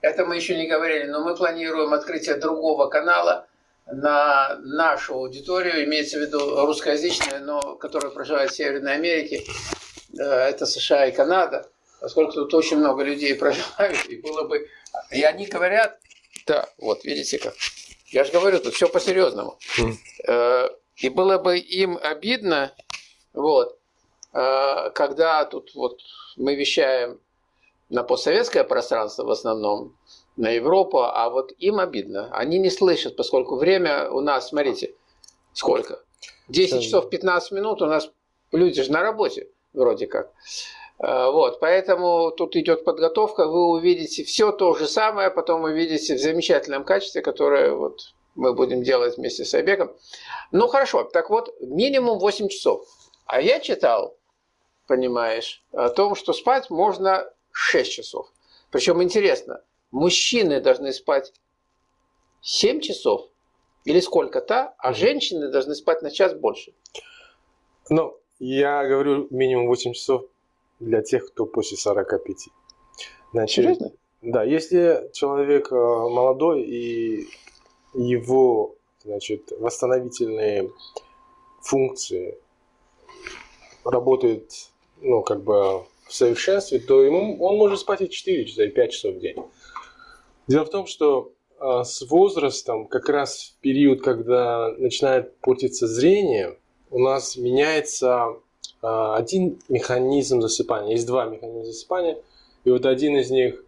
Это мы еще не говорили, но мы планируем открытие другого канала на нашу аудиторию, имеется в виду русскоязычная, но которая проживает в Северной Америке. Э, это США и Канада, поскольку тут очень много людей проживают, и было бы... И они говорят, да, вот видите как. Я же говорю, тут все по-серьезному. Mm. И было бы им обидно, вот, э, когда тут вот мы вещаем на постсоветское пространство в основном, на Европу, а вот им обидно. Они не слышат, поскольку время у нас, смотрите, сколько? 10 часов 15 минут у нас люди же на работе вроде как. Э, вот, поэтому тут идет подготовка, вы увидите все то же самое, потом увидите в замечательном качестве, которое вот мы будем делать вместе с Айбеком. Ну хорошо, так вот, минимум 8 часов. А я читал, понимаешь, о том, что спать можно 6 часов. Причем интересно, мужчины должны спать 7 часов или сколько-то, а женщины должны спать на час больше. Ну, я говорю минимум 8 часов для тех, кто после 45. Значит, Серьезно? Да, если человек э, молодой и его значит, восстановительные функции работают ну, как бы в совершенстве, то ему, он может спать и 4 часа, и 5 часов в день. Дело в том, что а, с возрастом, как раз в период, когда начинает портиться зрение, у нас меняется а, один механизм засыпания. Есть два механизма засыпания, и вот один из них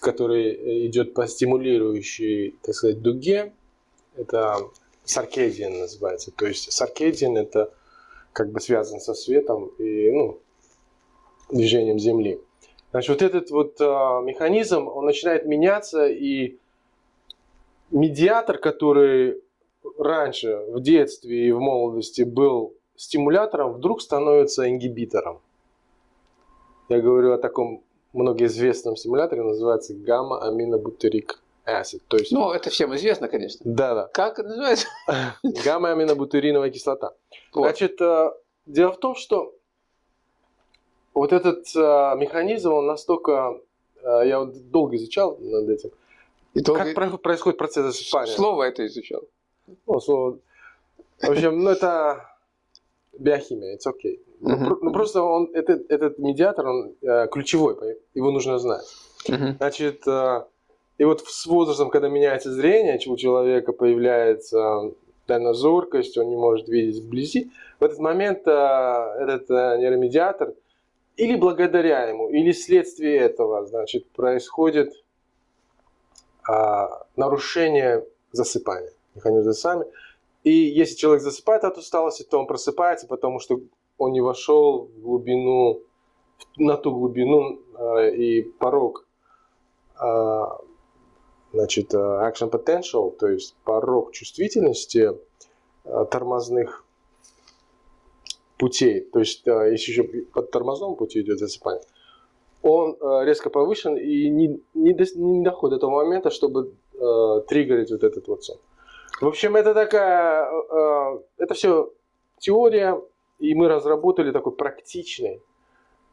который идет по стимулирующей, так сказать, дуге, это саркедиан называется. То есть саркедиан это как бы связан со светом и ну, движением Земли. Значит, вот этот вот а, механизм, он начинает меняться, и медиатор, который раньше в детстве и в молодости был стимулятором, вдруг становится ингибитором. Я говорю о таком многоизвестном стимуляторе, называется гамма-аминобутерик acid. То есть... Ну, это всем известно, конечно. Да, да. Как это называется? Гамма-аминобутериновая кислота. Вот. Значит, э, дело в том, что вот этот э, механизм, он настолько... Э, я вот долго изучал над этим. И долго... Как происходит процесс засыпания? Слово это изучал. Ну, слово... В общем, ну это биохимия, it's okay. Ну, ну просто он, этот, этот медиатор, он э, ключевой, его нужно знать. Uh-huh. Значит, э, и вот с возрастом, когда меняется зрение, у человека появляется дальнозоркость, он не может видеть вблизи, в этот момент э, этот э, нейромедиатор или благодаря ему, или вследствие этого, значит, происходит э, нарушение засыпания, механизм засыпания. И если человек засыпает от усталости, то он просыпается, потому что он не вошел в глубину, на ту глубину э, и порог э, значит, э, action potential, то есть порог чувствительности э, тормозных путей, то есть э, если еще под тормозном пути идет засыпание, он э, резко повышен и не, не, до, не доходит до того момента, чтобы э, триггерить вот этот вот сон. В общем, это такая, э, это все теория, и мы разработали такой практичный,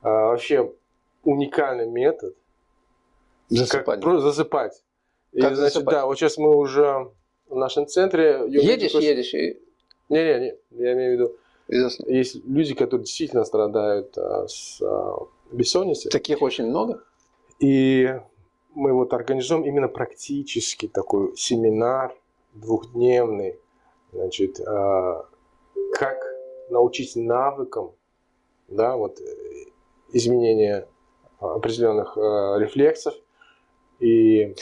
а, вообще уникальный метод. Засыпать. Как засыпать. И, как значит, засыпать? да, вот сейчас мы уже в нашем центре... Едешь, едешь и... Не-не-не, я имею в виду... Известно. Есть люди, которые действительно страдают а, с а, бессонницей. Таких очень много? И мы вот организуем именно практически такой семинар двухдневный, значит, а, как научить навыкам, да, вот, э, изменения определенных э, рефлексов и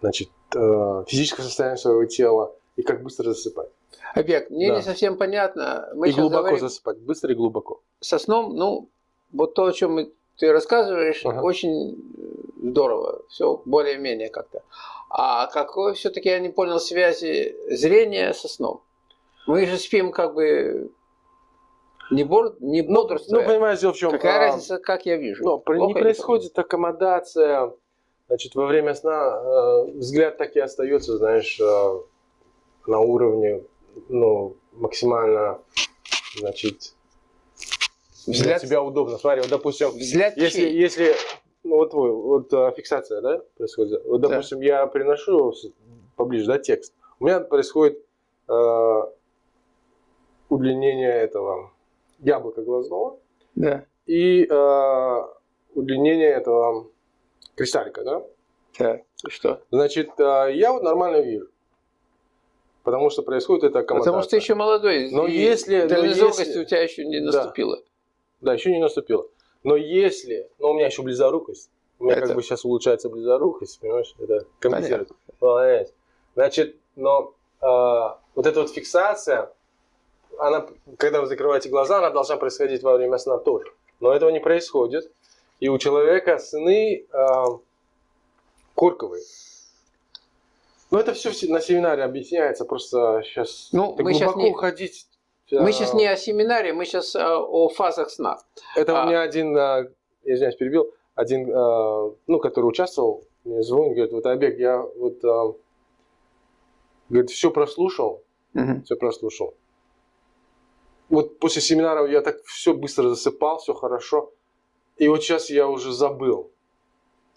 значит, э, физическое состояние своего тела и как быстро засыпать. Объект, мне да. не совсем понятно. Мы и глубоко говорим... засыпать, быстро и глубоко. Со сном, ну, вот то, о чем ты рассказываешь, ага. очень здорово, все более-менее как-то. А какой все-таки я не понял связи зрения со сном? Мы же спим как бы не, бор, не ну, бодрствуя. Ну, понимаешь, дело в чем. Какая а, разница, как я вижу? Ну, не происходит аккомодация. Значит, во время сна э, взгляд так и остается, знаешь, э, на уровне, ну, максимально, значит, для тебя удобно. Смотри, вот, допустим, взгляд если, если ну вот твой, вот а, фиксация, да, происходит. Вот, Да. допустим, я приношу поближе, да, текст. У меня происходит а, удлинение этого яблока глазного Да. и а, удлинение этого кристаллика, да. Так. И что? Значит, а, я вот нормально вижу. Потому что происходит это аккомодация. Потому что ты еще молодой. Но если- но если- у тебя еще не Да. наступила. Да, еще не наступило. Но если... Ну, у меня еще близорукость. У меня Это- как бы сейчас улучшается близорукость, понимаешь? Это компенсирует. Молодец. Значит, но а, вот эта вот фиксация, она, когда вы закрываете глаза, она должна происходить во время сна тоже. Но этого не происходит. И у человека сны а, корковые. Ну, это все на семинаре объясняется, просто сейчас Ну, мы глубоко не- уходить. Мы сейчас не о семинаре, мы сейчас о фазах сна. Это А. у меня один, я извиняюсь, перебил, один, а, ну, который участвовал, мне звонит, говорит, вот, Обег, я вот, говорит, все прослушал, все прослушал. Вот после семинара я так все быстро засыпал, все хорошо. И вот сейчас я уже забыл.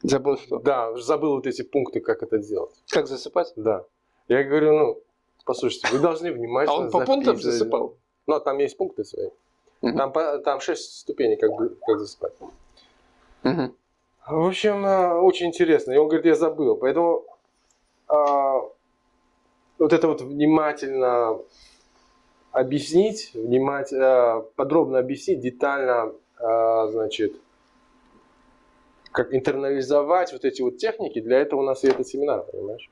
Забыл что? Да, забыл вот эти пункты, как это делать. Как засыпать? Да. Я говорю, ну, послушайте, вы должны А внимательно он по пунктам засыпал? Ну, там есть пункты свои. Там, там 6 ступеней, как, бы, как засыпать. В общем, а, очень интересно. И он говорит, я забыл. Поэтому а, вот это вот внимательно объяснить, внимать, а, подробно объяснить, детально, а, значит, как интернализовать вот эти вот техники, для этого у нас и этот семинар, понимаешь?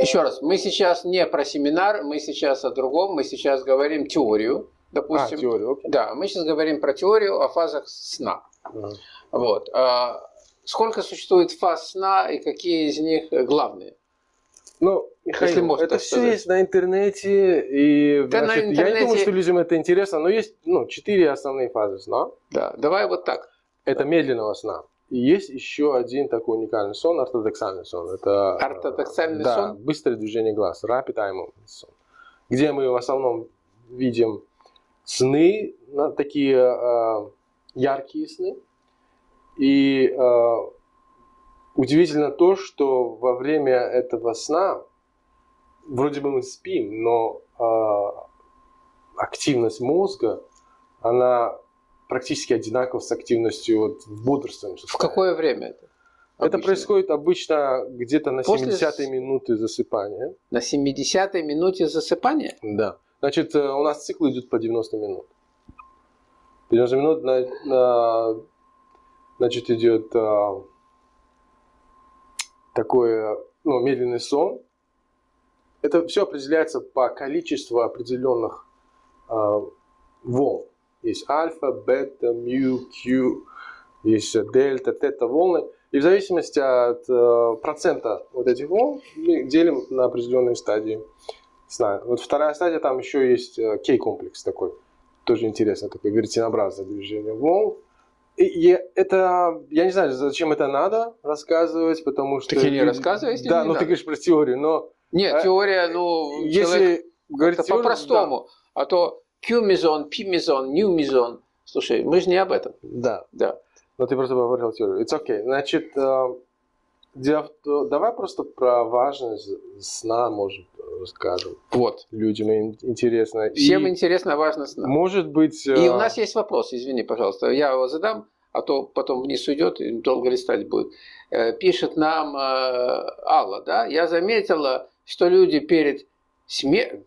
Еще раз, мы сейчас не про семинар, мы сейчас о другом, мы сейчас говорим теорию, А, допустим. теорию, окей. Да, мы сейчас говорим про теорию о фазах сна. Ага. Вот. А сколько существует фаз сна и какие из них главные? Ну, Михаил, Если можно это все сказать. есть на интернете, и Да, на значит, я не думаю, интернете- что людям это интересно, но есть ну, четыре основные фазы сна. Да, давай вот так. Это медленного сна. И есть еще один такой уникальный сон, ортодоксальный сон. Это э, Ортодоксальный да, сон? быстрое движение глаз, rapid eye movement сон. Где мы в основном видим сны, такие э, яркие сны. И э, удивительно то, что во время этого сна вроде бы мы спим, но э, активность мозга, она практически одинакова с активностью вот в бодрствующем В какое время это? Это обычно? происходит обычно где-то на После 70-й с- минуты засыпания. На 70-й минуте засыпания? Да. Значит, э, у нас цикл идет по 90 минут. 90 минут, на, на- значит, идет а, такой ну, медленный сон. Это все определяется по количеству определенных а, волн. Есть альфа, бета, мю, Q, есть дельта, тета волны. И в зависимости от э, процента вот этих волн мы делим на определенные стадии сна. Вот вторая стадия, там еще есть э, K-комплекс такой. Тоже интересно, такое веретенообразное движение волн. И, это, я не знаю, зачем это надо рассказывать, потому что... Так и не рассказывай, если Да, не ну надо. ты говоришь про теорию, но Нет, А, теория, ну, если говорить по-простому. А то Q-мезон, P-мезон, New-мезон. Слушай, мы же не об этом. Да, Да. но ты просто говорил теорию. It's okay. Значит, э, дело давай просто про важность сна, может, расскажем. Вот. Людям ин- интересно. И, Всем интересно, важно сна. Может быть... И э, у нас есть вопрос, извини, пожалуйста, я его задам, а то потом вниз уйдет и долго листать будет. Э, Пишет нам Алла, да, я заметила, что люди перед смертью,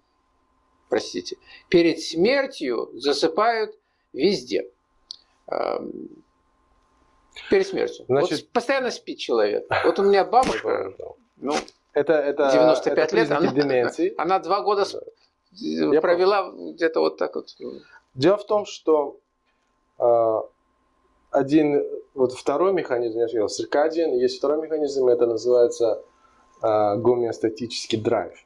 простите, перед смертью засыпают везде. Эм, Перед смертью. Значит- вот постоянно спит человек. Вот у меня бабушка, ну, Это, это, 95 это лет, она, деменции. она два года Я провела где-то вот так вот. Дело в том, что э, один, вот второй механизм, я сказал, циркадиан, есть второй механизм, это называется э, гомеостатический драйв.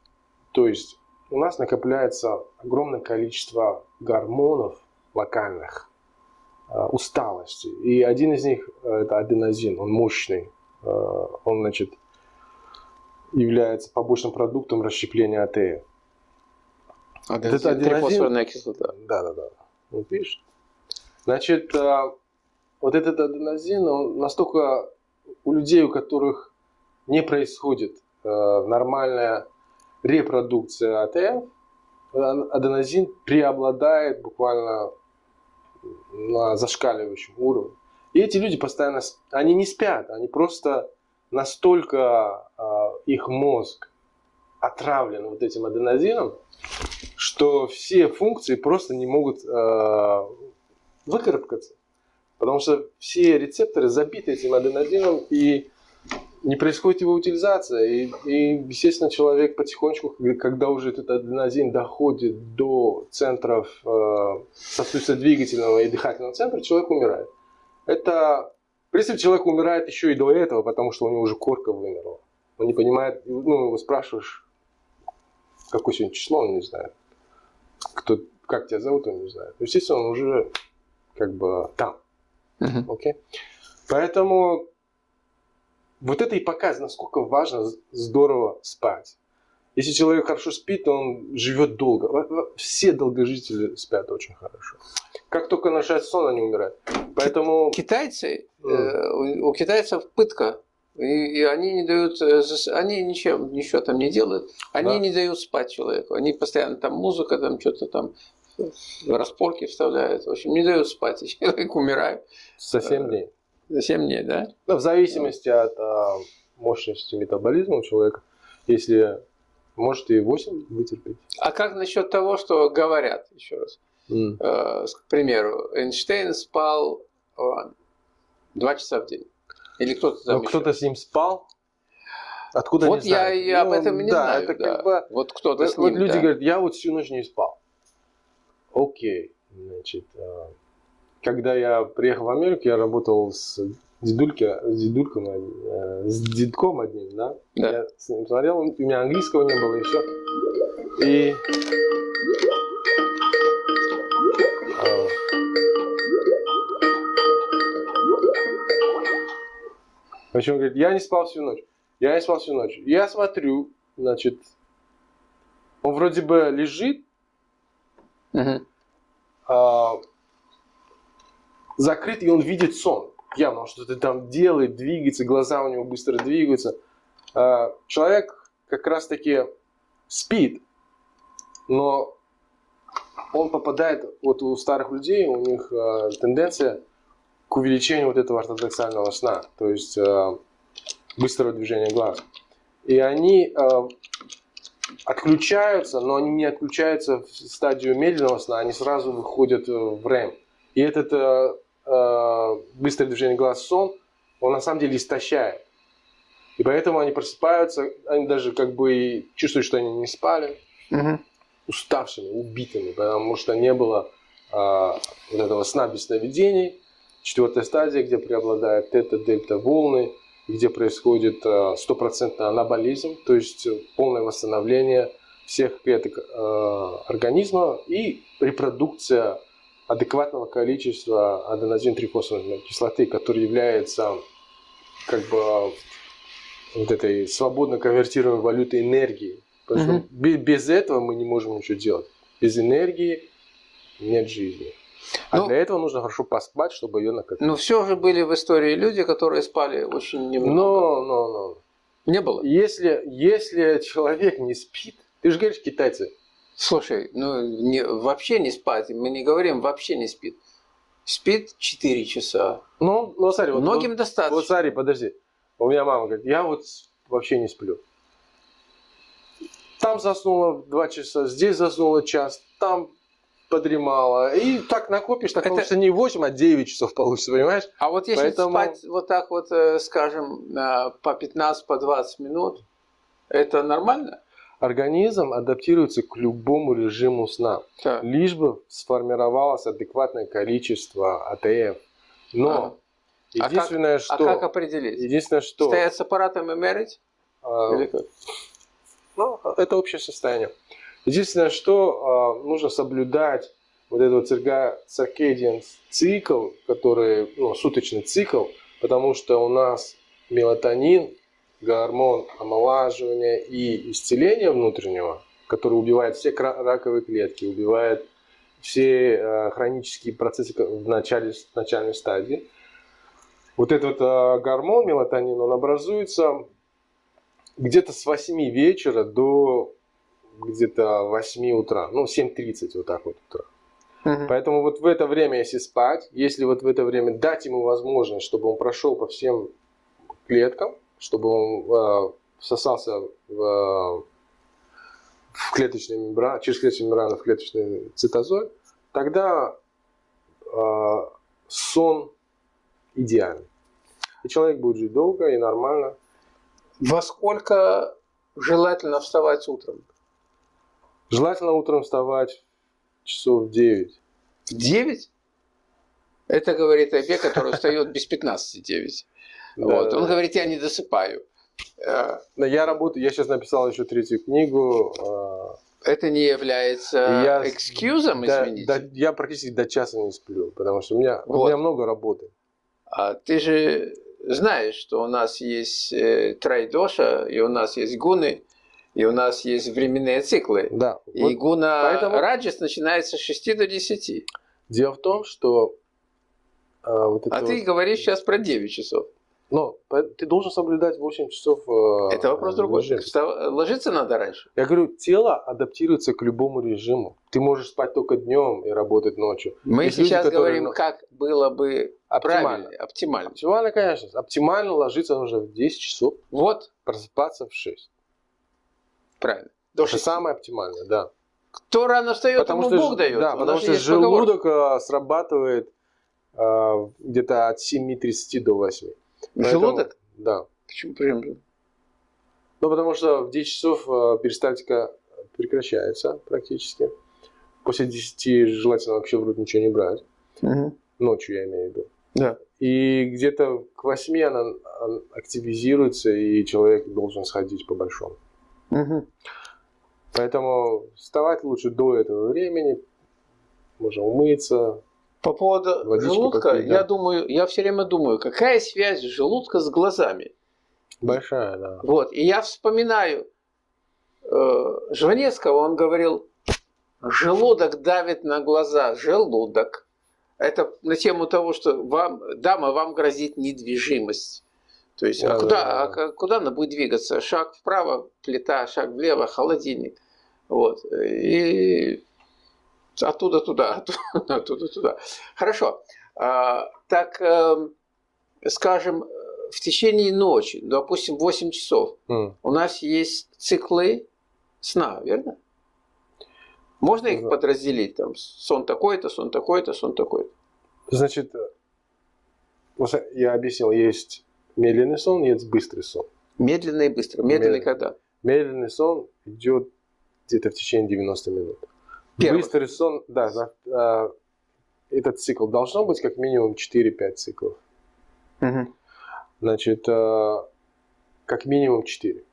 То есть у нас накопляется огромное количество гормонов локальных, э, усталости. И один из них э, это аденозин, он мощный. Э, он, значит, является побочным продуктом расщепления Это аденозин? трифосфорная кислота. Да, да, да. Вот видишь? Значит, вот этот аденозин, он настолько у людей, у которых не происходит нормальная репродукция АТФ, аденозин преобладает буквально на зашкаливающем уровне. И эти люди постоянно, они не спят, они просто настолько э, их мозг отравлен вот этим аденозином, что все функции просто не могут э, выкарабкаться. Потому что все рецепторы забиты этим аденозином и не происходит его утилизация. И, и, естественно, человек потихонечку, когда уже этот аденозин доходит до центров э, сосудисто-двигательного и дыхательного центра, человек умирает. Это, в принципе, человек умирает еще и до этого, потому что у него уже корка вымерла. Он не понимает, ну, его спрашиваешь, какое сегодня число, он не знает. Кто, как тебя зовут, он не знает. Естественно, он уже как бы там. Окей? Uh-huh. Okay? Поэтому вот это и показывает, насколько важно здорово спать. Если человек хорошо спит, он живет долго. Все долгожители спят очень хорошо. Как только начинает сон, они умирают. Поэтому... Китайцы, mm. э, у, китайцев пытка. И, и они не дают, э, они ничем, ничего там не делают, они да. не дают спать человеку. Они постоянно там музыка, там что-то там распорки вставляют. В общем, не дают спать, и человек умирает. За 7 дней. За 7 дней, да? Ну, в зависимости от а, мощности метаболизма у человека. Если может и 8 вытерпеть. А как насчет того, что говорят, еще раз? Mm. Э, к примеру, Эйнштейн спал э, 2 часа в день. Или кто-то там Но кто-то с ним спал? Откуда вот не я и об ну, этом не да, знаю. Это да. как бы, вот кто-то с ним, вот люди да. говорят, я вот всю ночь не спал. Окей, значит, а, когда я приехал в Америку, я работал с дедульки, с дедульком, э, с дедком одним, да? да. Я с ним смотрел, у меня английского не было и все. И а, В общем, он говорит, я не спал всю ночь. Я не спал всю ночь. Я смотрю, значит, он вроде бы лежит, uh-huh. а, закрыт, и он видит сон. Явно он что-то там делает, двигается, глаза у него быстро двигаются. А, человек как раз таки спит, но он попадает, вот у старых людей, у них а, тенденция к увеличению вот этого ортодоксального сна, то есть э, быстрого движения глаз. И они э, отключаются, но они не отключаются в стадию медленного сна, они сразу выходят в REM. И этот э, э, быстрое движение глаз сон, он на самом деле истощает. И поэтому они просыпаются, они даже как бы чувствуют, что они не спали, угу. уставшими, убитыми, потому что не было э, вот этого сна без сновидений, Четвертая стадия, где преобладает тета-дельта волны, где происходит э, стопроцентный анаболизм, то есть полное восстановление всех клеток э, организма и репродукция адекватного количества аденозин-трифосфорной кислоты, который является как бы вот этой свободно конвертируемой валютой энергии. Потому что без этого мы не можем ничего делать. Без энергии нет жизни. А ну, для этого нужно хорошо поспать, чтобы ее накопить. Ну, все же были в истории люди, которые спали очень немного. Но, но, но. Не было? Если, если человек не спит, ты же говоришь китайцы. Слушай, ну не, вообще не спать, мы не говорим вообще не спит. Спит 4 часа. Ну, ну смотри, вот, Многим вот, достаточно. Вот смотри, подожди. У меня мама говорит, я вот вообще не сплю. Там заснула 2 часа, здесь заснула час, там подремала. И так накопишь, так это... получится не 8, а 9 часов получится, понимаешь? А вот если Поэтому... спать вот так вот, э, скажем, по 15, по 20 минут, это нормально? Организм адаптируется к любому режиму сна, так. лишь бы сформировалось адекватное количество АТФ. Но а. единственное, а как, что... А как определить? Единственное, что... Стоять с аппаратом и мерить? А... Или как? Ну, это общее состояние. Единственное, что э, нужно соблюдать вот этот циркадиан цикл, который, ну, суточный цикл, потому что у нас мелатонин, гормон омолаживания и исцеления внутреннего, который убивает все раковые клетки, убивает все э, хронические процессы в начале, в начальной стадии, вот этот э, гормон мелатонин, он образуется где-то с 8 вечера до где-то 8 утра, ну 7.30 вот так вот утра. Угу. Поэтому вот в это время, если спать, если вот в это время дать ему возможность, чтобы он прошел по всем клеткам, чтобы он э, всосался в, в клеточную мембрану, через клеточную мембрану в клеточный цитозоль, тогда э, сон идеальный. И человек будет жить долго и нормально. Во сколько желательно вставать утром? Желательно утром вставать часов в 9. В 9? Это говорит Айбе, который встает без 15 9. Вот. Он говорит, я не досыпаю. Э, я работаю, я сейчас написал еще третью книгу. Э, Это не является я, экскьюзом, извините? Да, я практически до часа не сплю, потому что у меня, вот. у меня много работы. А ты же знаешь, что у нас есть э, трайдоша, и у нас есть гуны, и у нас есть временные циклы. Да. И вот гуна поэтому... раджас начинается с 6 до 10. Дело в том, что... А, вот а вот... ты говоришь сейчас про 9 часов. Но ты должен соблюдать 8 часов э, Это вопрос другой. Ложиться надо раньше. Я говорю, тело адаптируется к любому режиму. Ты можешь спать только днем и работать ночью. Мы Есть сейчас люди, которые... говорим, как было бы оптимально. Оптимально. Оптимально, конечно. Оптимально ложиться нужно в 10 часов. Вот. Просыпаться в 6. Правильно. До Это самое оптимальное, да. Кто рано встает, потому ему что, Бог дает. Да, потому что желудок поговорка. срабатывает э, где-то от 7.30 до 8. Поэтому, Желудок? Да. Почему прям? Ну, потому что в 10 часов э, перистальтика прекращается практически. После 10 желательно вообще в рот ничего не брать. Угу. Ночью я имею в виду. Да. И где-то к 8 она, она активизируется, и человек должен сходить по большому. Угу. Поэтому вставать лучше до этого времени. Можно умыться, по поводу желудка, попить, да. я думаю, я все время думаю, какая связь желудка с глазами? Большая, да. Вот, и я вспоминаю э, Жванецкого, он говорил, желудок давит на глаза, желудок. Это на тему того, что вам, дама, вам грозит недвижимость. То есть, а да, а, куда, да, да. а куда она будет двигаться? Шаг вправо, плита, шаг влево, холодильник. Вот. И Оттуда туда, оттуда туда. Хорошо. А, так, эм, скажем, в течение ночи, допустим, 8 часов, mm. у нас есть циклы сна, верно? Можно их подразделить? Там, сон такой-то, сон такой-то, сон такой-то. Значит, я объяснил, есть медленный сон, есть быстрый сон. Медленный и быстрый. Медленный, медленный когда? Медленный сон идет где-то в течение 90 минут. Первых. Быстрый сон, да, да, этот цикл должно быть как минимум 4-5 циклов. Угу. Значит, а, как минимум 4.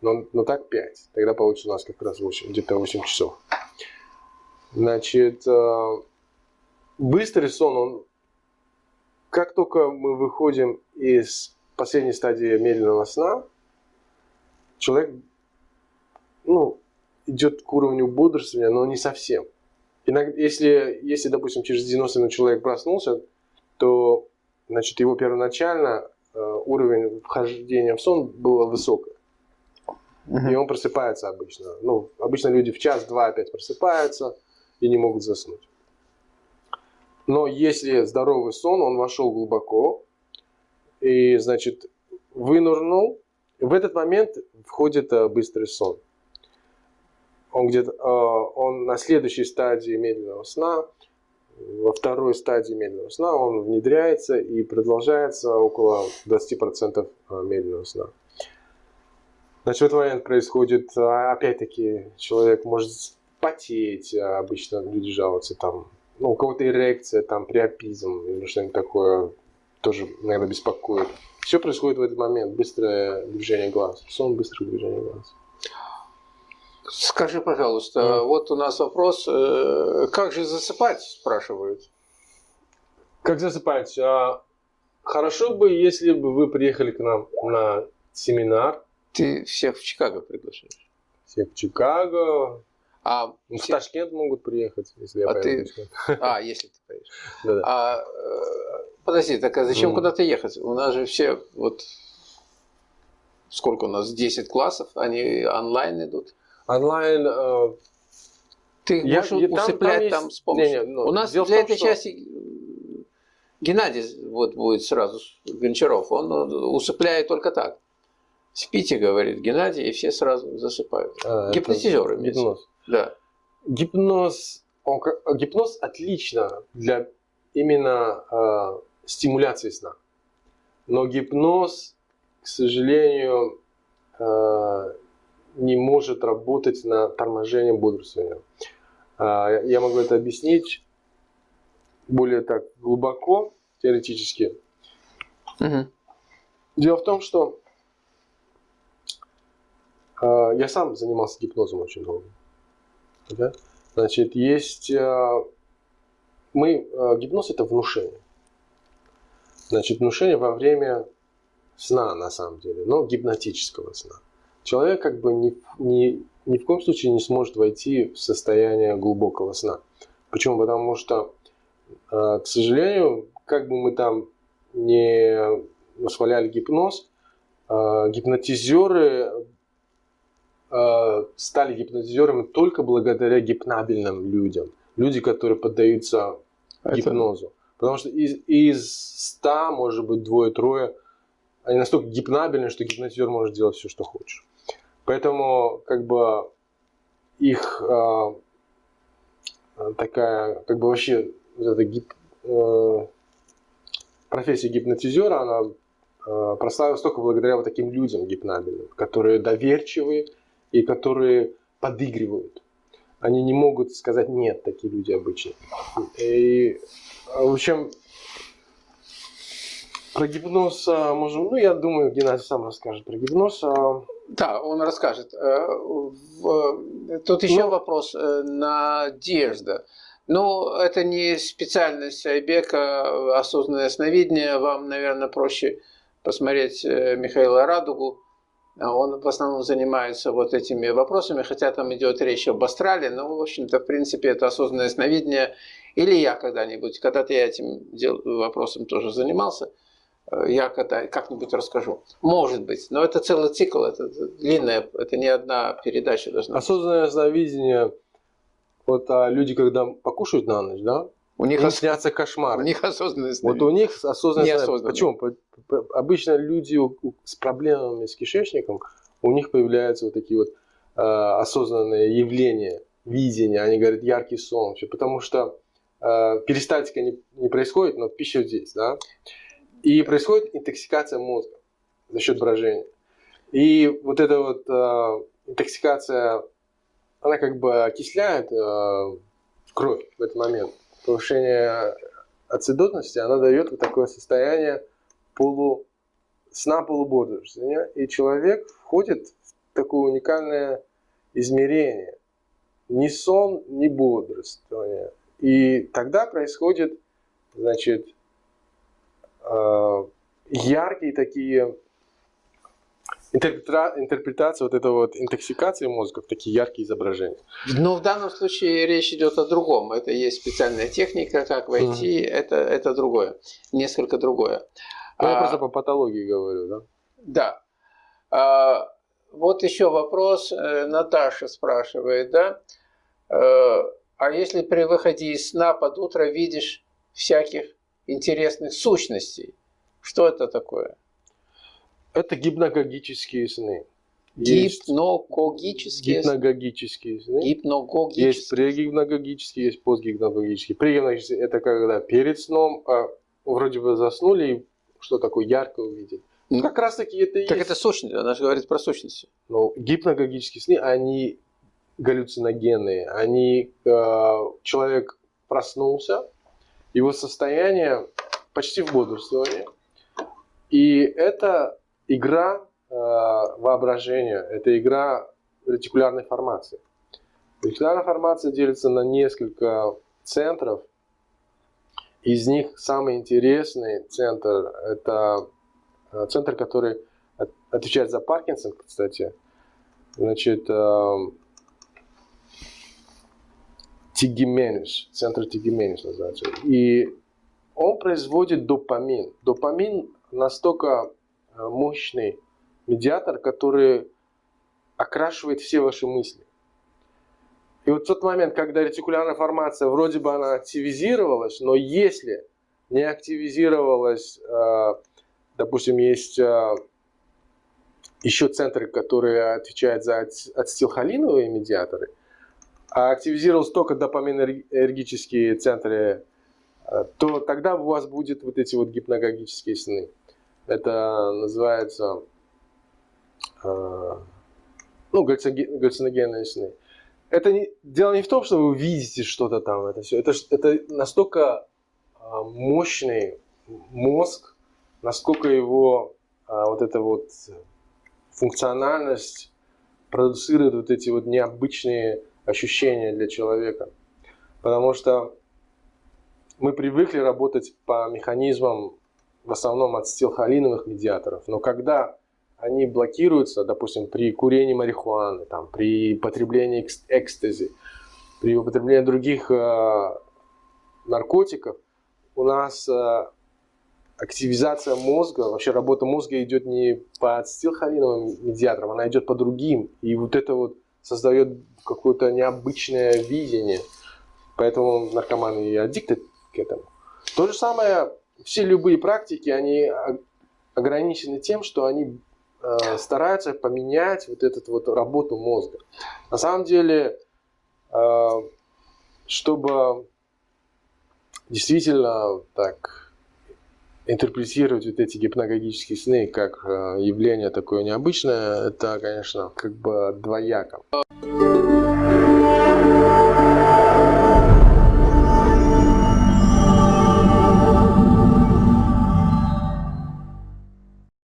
Но, но так 5. Тогда получится у нас как раз 8, где-то 8 часов. Значит, а, быстрый сон, он как только мы выходим из последней стадии медленного сна, человек, ну, идет к уровню бодрствования, но не совсем. Иногда, если, если, допустим, через 90 минут человек проснулся, то значит, его первоначально э, уровень вхождения в сон был высокий. И он просыпается обычно. Ну, обычно люди в час-два опять просыпаются и не могут заснуть. Но если здоровый сон, он вошел глубоко и, значит, вынырнул, в этот момент входит э, быстрый сон он где-то, а, он на следующей стадии медленного сна, во второй стадии медленного сна он внедряется и продолжается около 20% а, медленного сна. Значит, в этот момент происходит, а, опять-таки, человек может потеть, обычно люди жалуются там, ну, у кого-то эрекция, там, приопизм или что-нибудь такое, тоже, наверное, беспокоит. Все происходит в этот момент, быстрое движение глаз, сон быстрое движение глаз. Скажи, пожалуйста, mm. вот у нас вопрос, э, как же засыпать, спрашивают. Как засыпать? А, хорошо бы, если бы вы приехали к нам на семинар. Ты всех в Чикаго приглашаешь? Всех в Чикаго. А Ну, В все- Ташкент могут приехать, если я А поеду ты-. А, если ты поедешь. Да-да. А, э, подожди, так а зачем Ну. куда-то ехать? У нас же все вот сколько у нас 10 классов, они онлайн идут. Онлайн э, Ты Я- можешь я- там- усыплять там там, есть- с помощью. не, не, ну, у нас для том, этой что- части э, Геннадий вот будет сразу Гончаров, он э, усыпляет только так. Спите, говорит Геннадий, и все сразу засыпают. а, Гипнотизеры. Гипноз. Да. Гипноз, он гипноз отлично для именно э, стимуляции сна. Но гипноз, к сожалению, э, не может работать на торможение бодрствования. А, я могу это объяснить более так глубоко, теоретически. Мгм. Дело в том, что э, я сам занимался гипнозом очень долго. Да? Значит, есть... э, мы, гипноз – это внушение. Значит, внушение во время сна, на самом деле, но гипнотического сна. Человек как бы ни, ни, ни в коем случае не сможет войти в состояние глубокого сна. Почему? Потому что, э, к сожалению, как бы мы там не восхваляли гипноз, э, гипнотизеры э, стали гипнотизерами только благодаря гипнабельным людям. Люди, которые поддаются Это- гипнозу. Потому что из, из 100, может быть, двое-трое, они настолько гипнабельны, что гипнотизер может делать все, что хочешь. Поэтому, как бы, их э, такая, как бы вообще, эта гип- э, профессия гипнотизера, она э, прославилась только благодаря вот таким людям гипнабельным, которые доверчивые и которые подыгрывают. Они не могут сказать нет, такие люди обычно. И, в общем, про гипноз а, можем, ну, я думаю, Геннадий сам расскажет про гипноз. а, Да, он расскажет. Э, в- Тут еще Ну- вопрос. э, Надежда. Ну, это не специальность Айбека, осознанное сновидение. Вам, наверное, проще посмотреть э, Михаила Радугу. А Он в основном занимается вот этими вопросами, хотя там идет речь об астрале, но, в общем-то, в принципе, это осознанное сновидение. Или я когда-нибудь, когда-то я этим дел- вопросом тоже занимался, Э, я когда как-нибудь расскажу. Может быть, но это целый цикл, это длинная, это не одна передача должна быть. Осознанное сновидение, вот а, люди, когда покушают на ночь, да, У них, ос- снятся у кошмары. них осознанное Вот сновидение. у них осознанное сновидение. Почему? По- по- Обычно люди у- у- с проблемами с кишечником, у них появляются вот такие вот а, осознанные явления, видения. Они говорят яркий сон. Всё, Потому что а, перистальтика не, не происходит, но пища здесь, да. И происходит интоксикация мозга за счет брожения. И вот эта вот а, интоксикация, она как бы окисляет а, кровь в этот момент. Повышение ацидотности, она дает вот такое состояние полу, сна полубодрствования. И человек входит в такое уникальное измерение. Ни сон, ни бодрствование. И тогда происходит, значит, э, яркие такие интерпретации вот этого вот интоксикации мозга в такие яркие изображения. Но в данном случае речь идет о другом. Это есть специальная техника, как войти, это, это другое, несколько другое. Ну, я А, просто по патологии говорю, да? Да. А, вот еще вопрос. э, Наташа спрашивает, да? Э, А если при выходе из сна под утро видишь всяких интересных сущностей, что это такое? Это гипногогические сны. Есть Гипногогические? гипногогические сны. Есть Гипногогические. прегипногогические, есть постгипногогические. Прегипногогические – это когда перед сном а, вроде бы заснули и что такое ярко увидели. Ну, как раз таки это и Так есть. это сущность, она же говорит про сущности. Но гипногогические сны, они галлюциногенные. Они, э, человек проснулся, его состояние почти в бодрствовании. И это игра э, воображения, это игра ретикулярной формации. Ретикулярная формация делится на несколько центров. Из них самый интересный центр – это э, центр, который от- отвечает за Паркинсон, кстати. Значит, э, тигименус, центр тигименус называется. И он производит допамин. Допамин настолько э, мощный медиатор, который окрашивает все ваши мысли. И вот тот момент, когда ретикулярная формация, вроде бы она активизировалась, но если не активизировалась, э, допустим, есть э, еще центры, которые отвечают за ацетилхолиновые медиаторы, а активизировались только допаминергические центры, э, то тогда у вас будет вот эти вот гипногогические сны. Это называется ну, галлюциногенные сны это не, дело не в том, что вы видите что-то там, это все. Это, это настолько а, мощный мозг, насколько его вот эта вот функциональность продуцирует вот эти вот необычные ощущения для человека. Потому что мы привыкли работать по механизмам в основном от стилхолиновых медиаторов. Но когда они блокируются, допустим, при курении марихуаны, там, при потреблении экстази, при употреблении других э, наркотиков, у нас э, активизация мозга, вообще работа мозга идет не по ацетилхолиновым медиаторам, она идет по другим. И вот это вот создает какое-то необычное видение. Поэтому наркоманы и аддикты к этому. То же самое, все любые практики, они ограничены тем, что они э, стараются поменять вот эту вот работу мозга. На самом деле, э, чтобы действительно так интерпретировать вот эти гипногогические сны как э, явление такое необычное, это, конечно, как бы двояко.